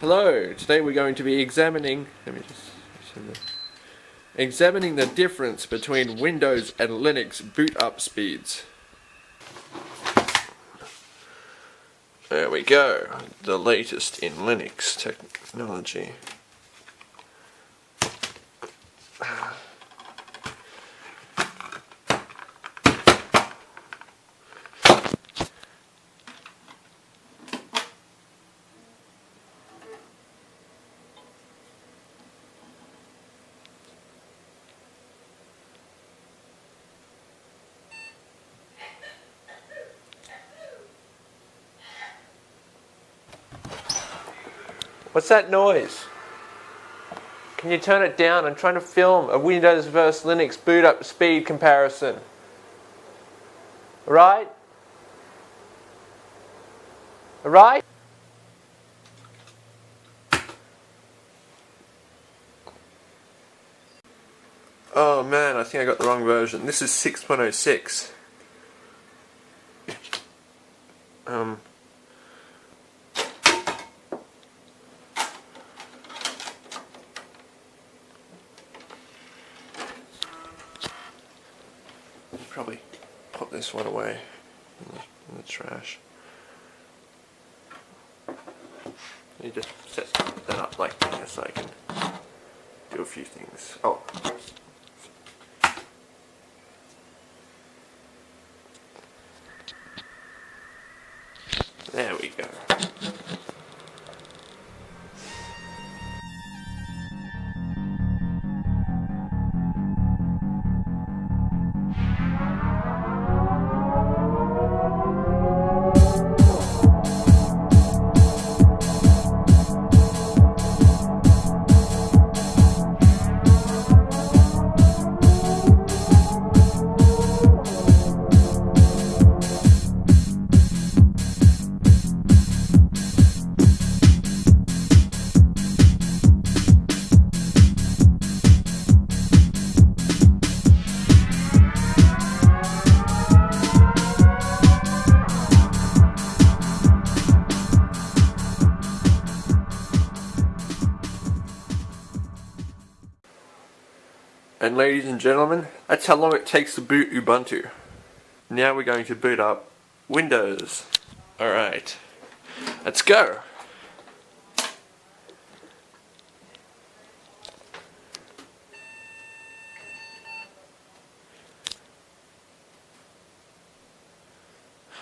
Hello, today we're going to be examining, let me just, examining the difference between Windows and Linux boot up speeds. There we go, the latest in Linux technology. What's that noise? Can you turn it down? I'm trying to film a Windows versus Linux boot up speed comparison. Right? Right? Oh man, I think I got the wrong version. This is 6.06. Um, probably put this one away in the, in the trash. You just set that up like this so I can do a few things. Oh. And ladies and gentlemen, that's how long it takes to boot Ubuntu. Now we're going to boot up Windows. Alright, let's go.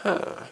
Huh.